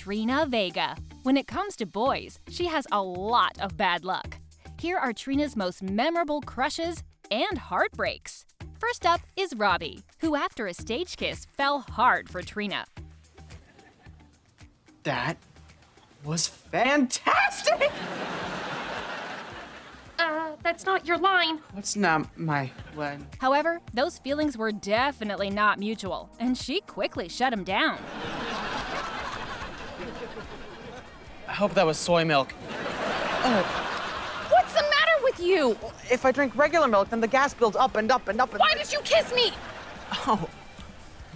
Trina Vega. When it comes to boys, she has a lot of bad luck. Here are Trina's most memorable crushes and heartbreaks. First up is Robbie, who after a stage kiss fell hard for Trina. That was fantastic! Uh, that's not your line. That's not my line? However, those feelings were definitely not mutual, and she quickly shut him down. I hope that was soy milk. Oh. What's the matter with you? If I drink regular milk, then the gas builds up and up and up and Why did you kiss me? Oh,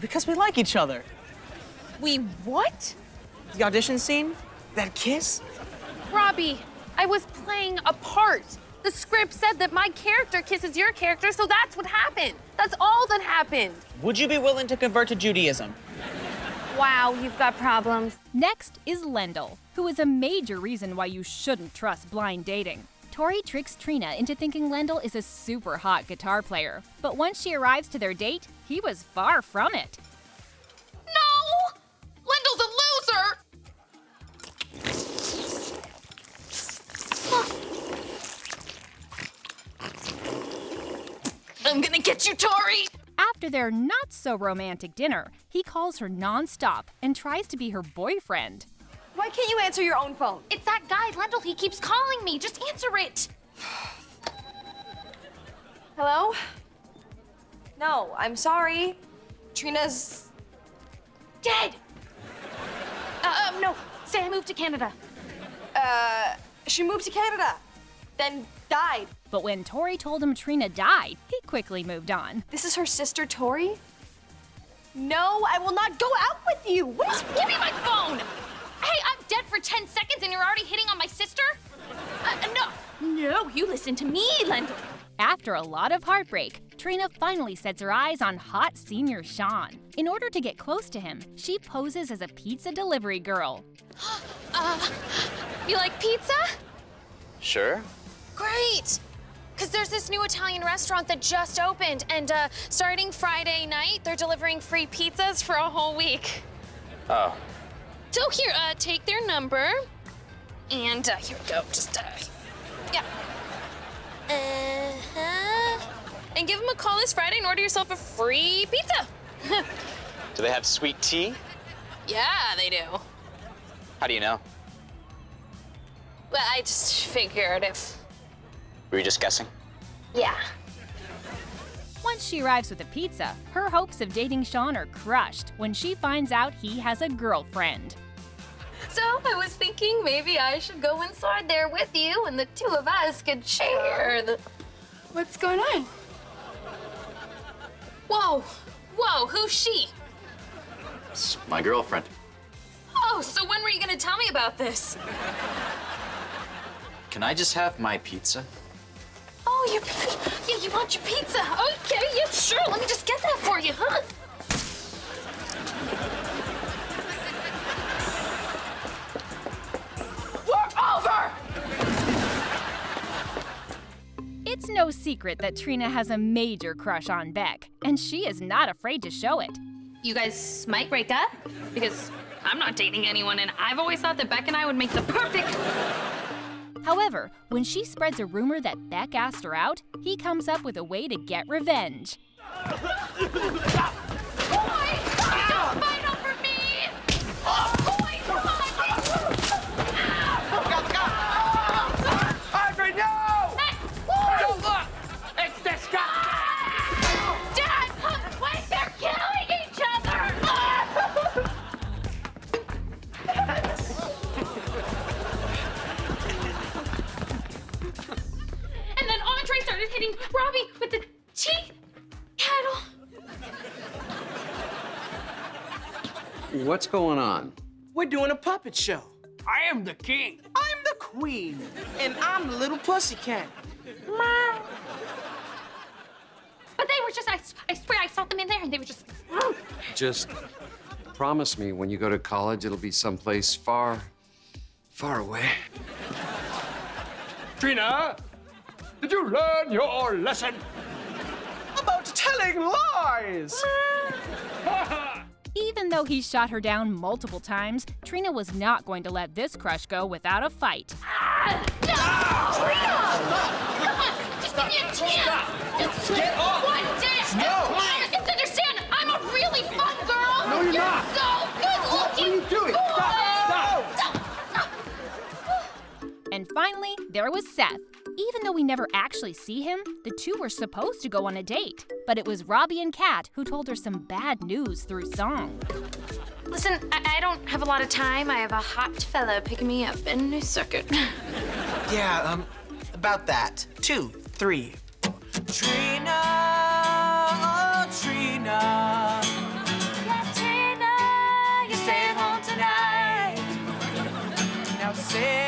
because we like each other. We what? The audition scene? That kiss? Robbie, I was playing a part. The script said that my character kisses your character, so that's what happened. That's all that happened. Would you be willing to convert to Judaism? Wow, you've got problems. Next is Lendl, who is a major reason why you shouldn't trust blind dating. Tori tricks Trina into thinking Lendl is a super hot guitar player, but once she arrives to their date, he was far from it. No! Lendl's a loser! I'm gonna get you, Tori! After their not so romantic dinner, he calls her nonstop and tries to be her boyfriend. Why can't you answer your own phone? It's that guy, Lendl. He keeps calling me. Just answer it. Hello? No, I'm sorry. Trina's. Dead! Uh, um, no. Say I moved to Canada. Uh, she moved to Canada, then died. But when Tori told him Trina died, he quickly moved on. This is her sister, Tori? No, I will not go out with you. What is. Give me my phone! Hey, I'm dead for 10 seconds and you're already hitting on my sister? Uh, no. No, you listen to me, Lendl. After a lot of heartbreak, Trina finally sets her eyes on hot senior Sean. In order to get close to him, she poses as a pizza delivery girl. Uh, you like pizza? Sure. Great. Because there's this new Italian restaurant that just opened, and uh, starting Friday night, they're delivering free pizzas for a whole week. Oh, So here, uh, take their number, and uh, here we go. Just, uh, yeah. Uh-huh. And give them a call this Friday and order yourself a free pizza. do they have sweet tea? yeah, they do. How do you know? Well, I just figured if, Were you just guessing? yeah. Once she arrives with a pizza, her hopes of dating Sean are crushed when she finds out he has a girlfriend. So I was thinking maybe I should go inside there with you, and the two of us could share the. What's going on? Whoa, whoa, who's she? It's my girlfriend. Oh, so when were you gonna tell me about this? Can I just have my pizza? Oh, your pizza. yeah, you want your pizza? Okay, yeah, sure. Let me just get that for you, secret that Trina has a major crush on Beck, and she is not afraid to show it. You guys might break up because I'm not dating anyone, and I've always thought that Beck and I would make the perfect. However, when she spreads a rumor that Beck asked her out, he comes up with a way to get revenge. hitting Robbie with the tea kettle. What's going on? We're doing a puppet show. I am the king. I'm the queen. And I'm the little pussycat. But they were just, I, I swear, I saw them in there and they were just. Just promise me when you go to college, it'll be someplace far, far away. Trina, did you learn your lesson? About telling lies! Even Even though he shot her down multiple times, Trina was not going to let this crush go without a fight. Ah! Trina! Just give me a chance. Just Get off. one dance. No. Come on, you have to understand, I'm a really fun girl. No, you're not. so good What are looking. you doing? Stop, stop. And finally, there was Seth. Even though we never actually see him, the two were supposed to go on a date. But it was Robbie and Cat who told her some bad news through song. Listen, I, I don't have a lot of time. I have a hot fella picking me up in New Circuit. Yeah, um, about that. Two, three. Trina, oh Trina. you're staying home tonight. Now Seth,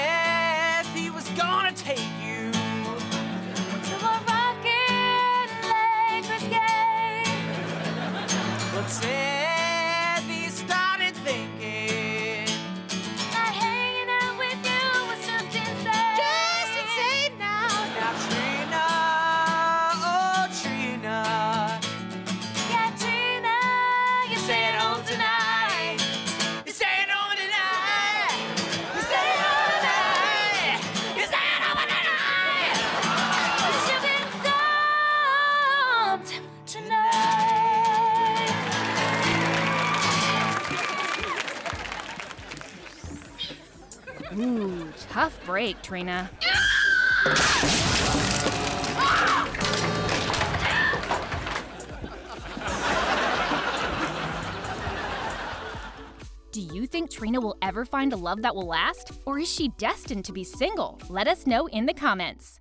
tough break, Trina. Do you think Trina will ever find a love that will last? Or is she destined to be single? Let us know in the comments.